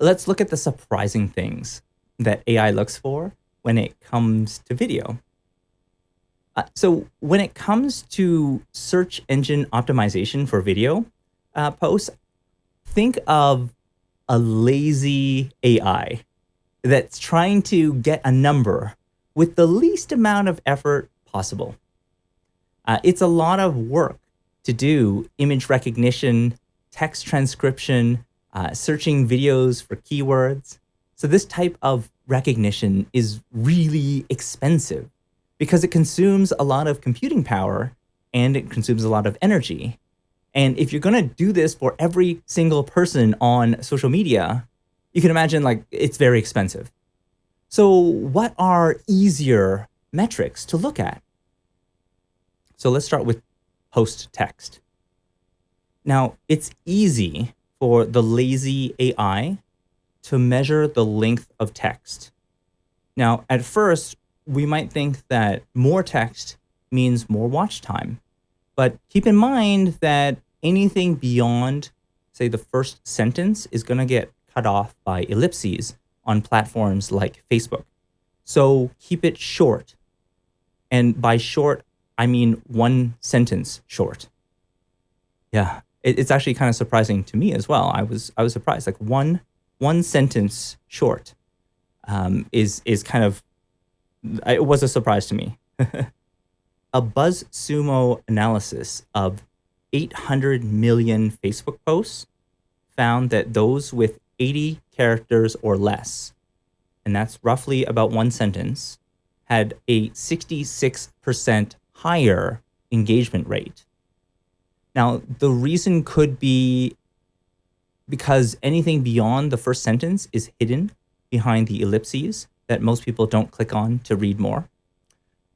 let's look at the surprising things that AI looks for when it comes to video. Uh, so when it comes to search engine optimization for video uh, posts, think of a lazy AI that's trying to get a number with the least amount of effort possible. Uh, it's a lot of work to do image recognition, text transcription, uh, searching videos for keywords. So this type of recognition is really expensive because it consumes a lot of computing power and it consumes a lot of energy. And if you're going to do this for every single person on social media, you can imagine like it's very expensive. So what are easier metrics to look at? So let's start with post text. Now, it's easy for the lazy AI to measure the length of text. Now, at first, we might think that more text means more watch time. But keep in mind that anything beyond, say, the first sentence is going to get cut off by ellipses on platforms like Facebook. So keep it short. And by short, I mean one sentence short. Yeah, it, it's actually kind of surprising to me as well. I was I was surprised. Like one one sentence short um, is is kind of it was a surprise to me. a BuzzSumo analysis of 800 million Facebook posts found that those with 80 characters or less, and that's roughly about one sentence, had a 66% higher engagement rate. Now, the reason could be because anything beyond the first sentence is hidden behind the ellipses that most people don't click on to read more.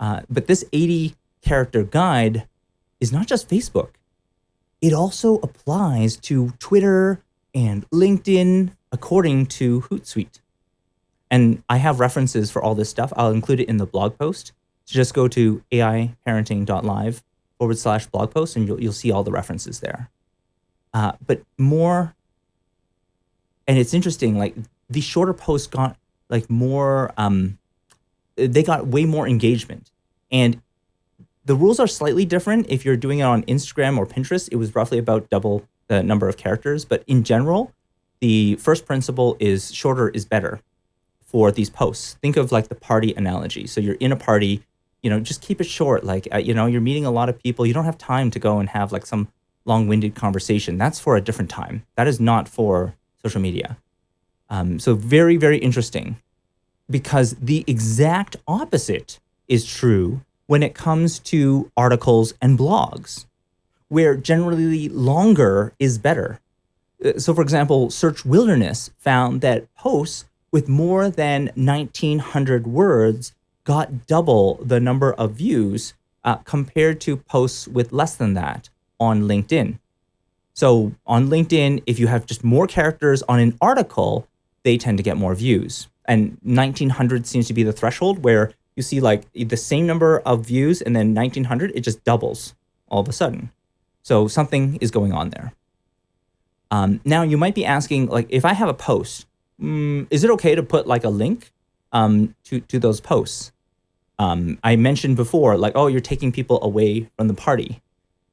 Uh, but this 80 character guide is not just Facebook. It also applies to Twitter and LinkedIn according to Hootsuite. And I have references for all this stuff. I'll include it in the blog post. So just go to aiparenting.live forward slash blog post and you'll, you'll see all the references there. Uh, but more, and it's interesting, like the shorter posts got like more, um, they got way more engagement. And the rules are slightly different. If you're doing it on Instagram or Pinterest, it was roughly about double the number of characters. But in general, the first principle is shorter is better for these posts. Think of like the party analogy. So you're in a party, you know, just keep it short. Like, uh, you know, you're meeting a lot of people. You don't have time to go and have like some long-winded conversation. That's for a different time. That is not for social media. Um, so very, very interesting because the exact opposite is true when it comes to articles and blogs, where generally longer is better. Uh, so for example, Search Wilderness found that posts with more than 1900 words got double the number of views uh, compared to posts with less than that on LinkedIn. So on LinkedIn, if you have just more characters on an article, they tend to get more views. And 1900 seems to be the threshold where you see like the same number of views and then 1900, it just doubles all of a sudden. So something is going on there. Um, now you might be asking like, if I have a post, mm, is it okay to put like a link um, to, to those posts? Um, I mentioned before, like, oh, you're taking people away from the party.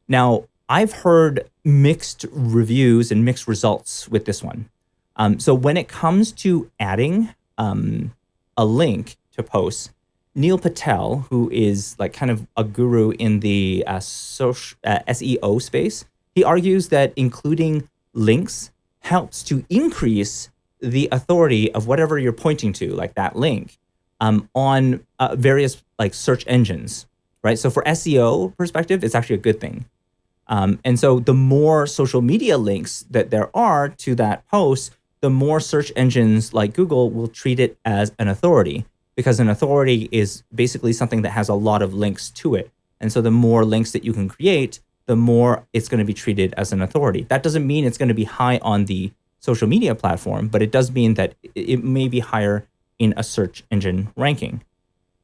Now, I've heard mixed reviews and mixed results with this one. Um, so when it comes to adding um, a link to posts, Neil Patel, who is like kind of a guru in the uh, social, uh, SEO space, he argues that including links helps to increase the authority of whatever you're pointing to, like that link um, on uh, various like search engines, right? So for SEO perspective, it's actually a good thing. Um, and so the more social media links that there are to that post, the more search engines like Google will treat it as an authority because an authority is basically something that has a lot of links to it. And so the more links that you can create, the more it's going to be treated as an authority. That doesn't mean it's going to be high on the social media platform, but it does mean that it may be higher in a search engine ranking.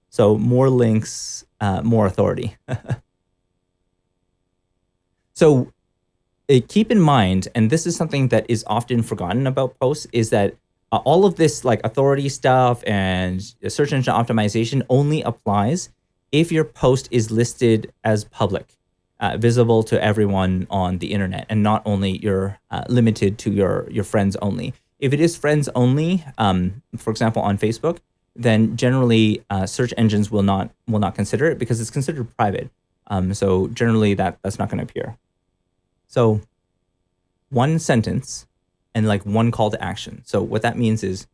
So more links, uh, more authority. so uh, keep in mind, and this is something that is often forgotten about posts, is that uh, all of this like authority stuff and search engine optimization only applies if your post is listed as public, uh, visible to everyone on the internet, and not only you're uh, limited to your your friends only. If it is friends only, um, for example, on Facebook, then generally uh, search engines will not will not consider it because it's considered private. Um, so generally that that's not going to appear. So one sentence and like one call to action. So what that means is,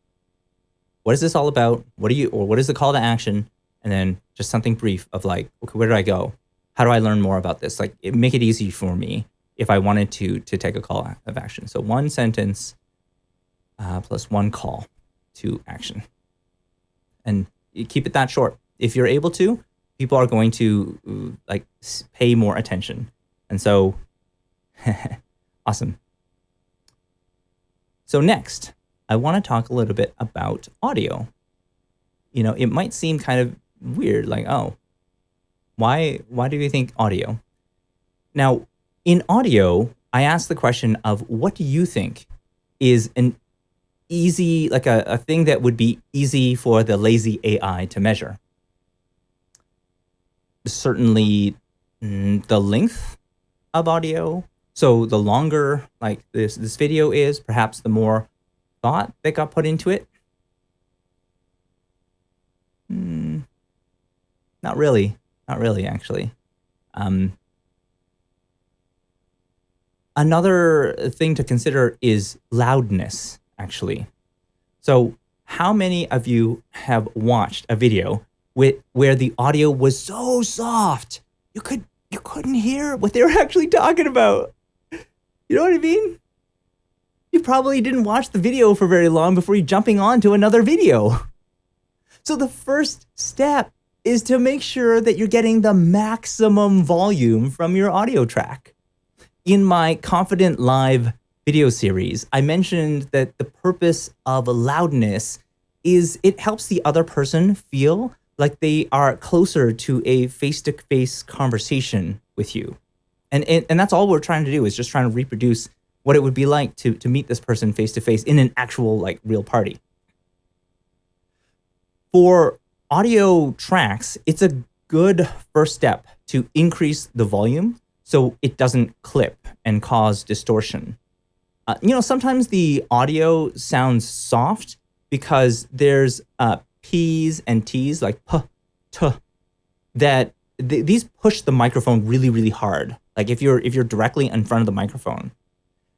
what is this all about? What do you, or what is the call to action? And then just something brief of like, okay, where do I go? How do I learn more about this? Like it, make it easy for me if I wanted to, to take a call of action. So one sentence uh, plus one call to action. And keep it that short. If you're able to, people are going to uh, like pay more attention. And so, awesome. So next, I want to talk a little bit about audio. You know, it might seem kind of weird, like, oh, why, why do you think audio? Now, in audio, I asked the question of what do you think is an easy, like a, a thing that would be easy for the lazy AI to measure? Certainly mm, the length of audio, so the longer like this, this video is, perhaps the more thought that got put into it. Hmm, not really, not really actually. Um, another thing to consider is loudness actually. So how many of you have watched a video with, where the audio was so soft you could you couldn't hear what they were actually talking about? You know what I mean? You probably didn't watch the video for very long before you jumping on to another video. So the first step is to make sure that you're getting the maximum volume from your audio track. In my Confident Live video series, I mentioned that the purpose of loudness is it helps the other person feel like they are closer to a face-to-face -face conversation with you. And, and, and that's all we're trying to do is just trying to reproduce what it would be like to, to meet this person face to face in an actual like real party. For audio tracks, it's a good first step to increase the volume so it doesn't clip and cause distortion. Uh, you know, sometimes the audio sounds soft because there's uh, P's and T's like p, t, that th these push the microphone really, really hard. Like if you're if you're directly in front of the microphone.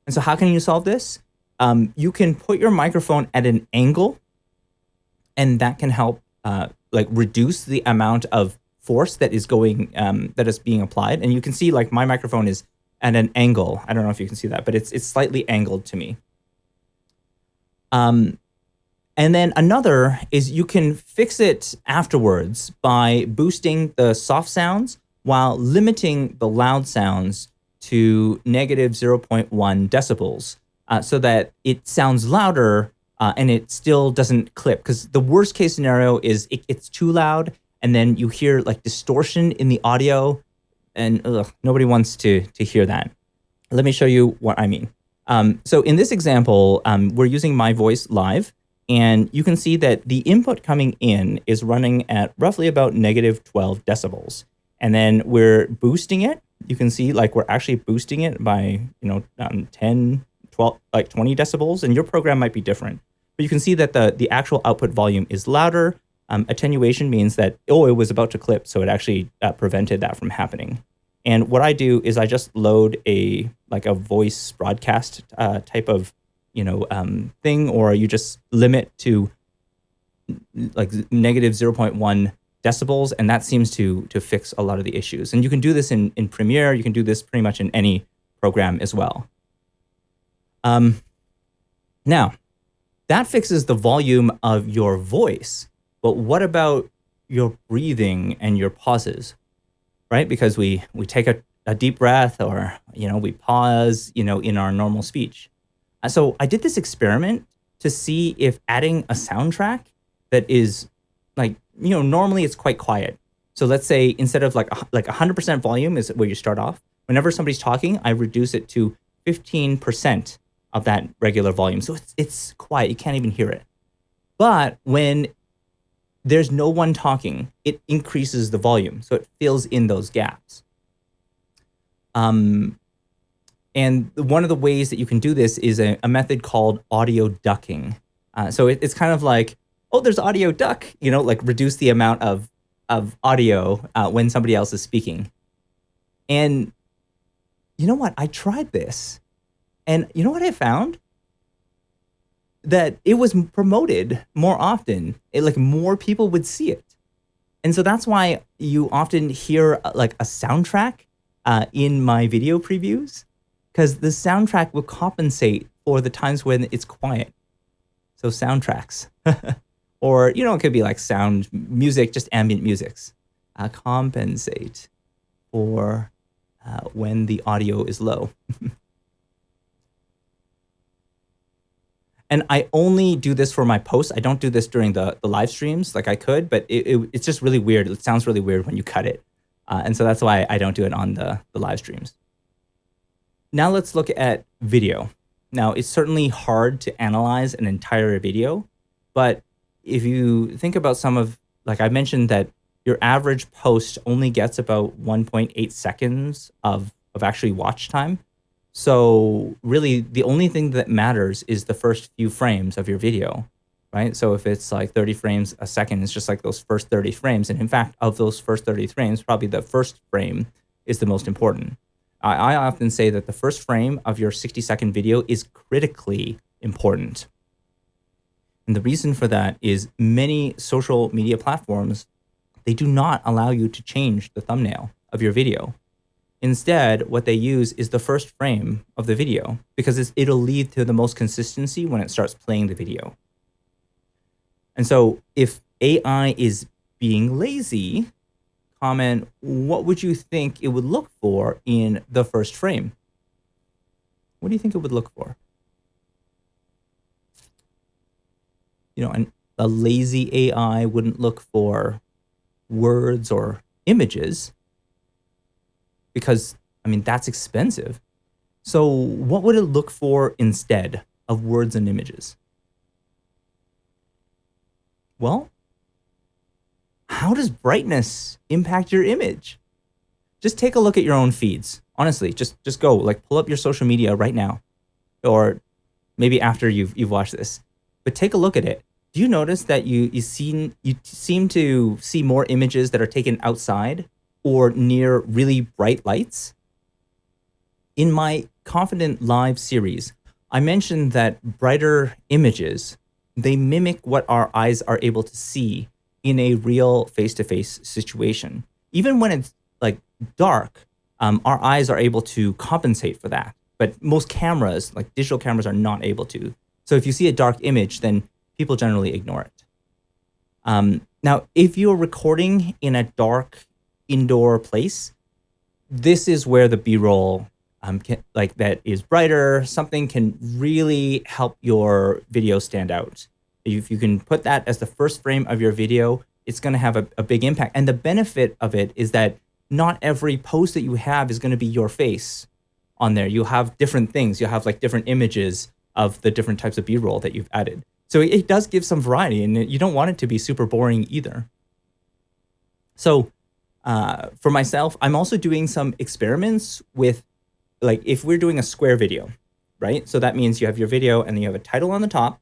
And so how can you solve this? Um, you can put your microphone at an angle and that can help uh, like reduce the amount of force that is going um, that is being applied. And you can see like my microphone is at an angle. I don't know if you can see that, but it's it's slightly angled to me. Um, and then another is you can fix it afterwards by boosting the soft sounds while limiting the loud sounds to negative 0.1 decibels uh, so that it sounds louder uh, and it still doesn't clip. Because the worst case scenario is it, it's too loud and then you hear like distortion in the audio and ugh, nobody wants to, to hear that. Let me show you what I mean. Um, so in this example, um, we're using my voice live and you can see that the input coming in is running at roughly about negative 12 decibels and then we're boosting it. You can see like we're actually boosting it by, you know, um, 10, 12, like 20 decibels, and your program might be different. But you can see that the, the actual output volume is louder. Um, attenuation means that, oh, it was about to clip, so it actually uh, prevented that from happening. And what I do is I just load a like a voice broadcast uh, type of you know um, thing, or you just limit to like negative 0.1 decibels, and that seems to to fix a lot of the issues. And you can do this in, in Premiere, you can do this pretty much in any program as well. Um, now, that fixes the volume of your voice, but what about your breathing and your pauses, right? Because we, we take a, a deep breath or, you know, we pause, you know, in our normal speech. So I did this experiment to see if adding a soundtrack that is like you know, normally it's quite quiet. So let's say instead of like like 100% volume is where you start off. Whenever somebody's talking, I reduce it to 15% of that regular volume. So it's, it's quiet. You can't even hear it. But when there's no one talking, it increases the volume. So it fills in those gaps. Um, and one of the ways that you can do this is a, a method called audio ducking. Uh, so it, it's kind of like, oh, there's audio duck, you know, like reduce the amount of, of audio uh, when somebody else is speaking. And you know what? I tried this. And you know what I found? That it was promoted more often. It, like more people would see it. And so that's why you often hear uh, like a soundtrack uh, in my video previews because the soundtrack will compensate for the times when it's quiet. So soundtracks, or you know, it could be like sound music, just ambient musics, uh, compensate for uh, when the audio is low. and I only do this for my posts. I don't do this during the, the live streams like I could, but it, it, it's just really weird. It sounds really weird when you cut it. Uh, and so that's why I don't do it on the, the live streams. Now let's look at video. Now it's certainly hard to analyze an entire video, but if you think about some of, like I mentioned that your average post only gets about 1.8 seconds of, of actually watch time. So really the only thing that matters is the first few frames of your video, right? So if it's like 30 frames a second, it's just like those first 30 frames. And in fact, of those first 30 frames, probably the first frame is the most important. I, I often say that the first frame of your 60 second video is critically important. And the reason for that is many social media platforms, they do not allow you to change the thumbnail of your video. Instead, what they use is the first frame of the video because it'll lead to the most consistency when it starts playing the video. And so if AI is being lazy, comment, what would you think it would look for in the first frame? What do you think it would look for? You know, a lazy AI wouldn't look for words or images because, I mean, that's expensive. So what would it look for instead of words and images? Well, how does brightness impact your image? Just take a look at your own feeds. Honestly, just just go like pull up your social media right now, or maybe after you've you've watched this. But take a look at it. Do you notice that you you seen you seem to see more images that are taken outside or near really bright lights? In my Confident Live series, I mentioned that brighter images they mimic what our eyes are able to see in a real face-to-face -face situation. Even when it's like dark, um, our eyes are able to compensate for that. But most cameras, like digital cameras, are not able to. So if you see a dark image, then people generally ignore it. Um, now, if you're recording in a dark indoor place, this is where the B-roll um, like that is brighter, something can really help your video stand out. If you can put that as the first frame of your video, it's going to have a, a big impact. And the benefit of it is that not every post that you have is going to be your face on there. You'll have different things. You'll have like different images of the different types of B-roll that you've added. So it, it does give some variety and you don't want it to be super boring either. So uh, for myself, I'm also doing some experiments with like if we're doing a square video, right? So that means you have your video and then you have a title on the top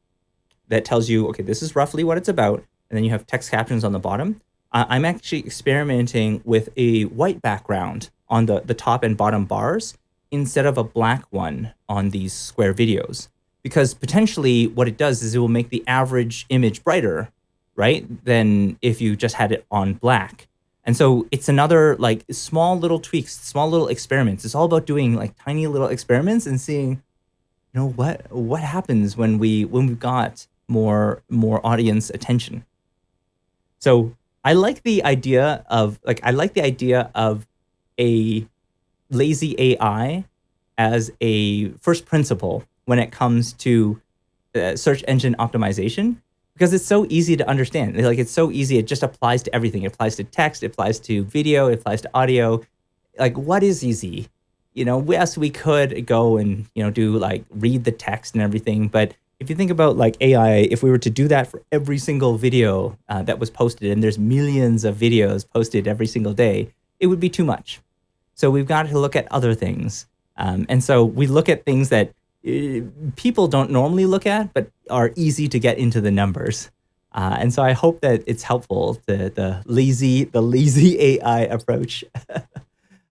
that tells you, okay, this is roughly what it's about. And then you have text captions on the bottom. Uh, I'm actually experimenting with a white background on the, the top and bottom bars instead of a black one on these square videos. Because potentially what it does is it will make the average image brighter, right? Than if you just had it on black. And so it's another like small little tweaks, small little experiments. It's all about doing like tiny little experiments and seeing, you know, what what happens when we when we've got more more audience attention. So I like the idea of like I like the idea of a lazy AI as a first principle when it comes to uh, search engine optimization because it's so easy to understand. Like it's so easy. It just applies to everything. It applies to text. It applies to video. It applies to audio. Like what is easy? you know, yes, we could go and, you know, do like read the text and everything. But if you think about like AI, if we were to do that for every single video uh, that was posted, and there's millions of videos posted every single day, it would be too much. So we've got to look at other things. Um, and so we look at things that people don't normally look at, but are easy to get into the numbers. Uh, and so I hope that it's helpful to the lazy, the lazy AI approach.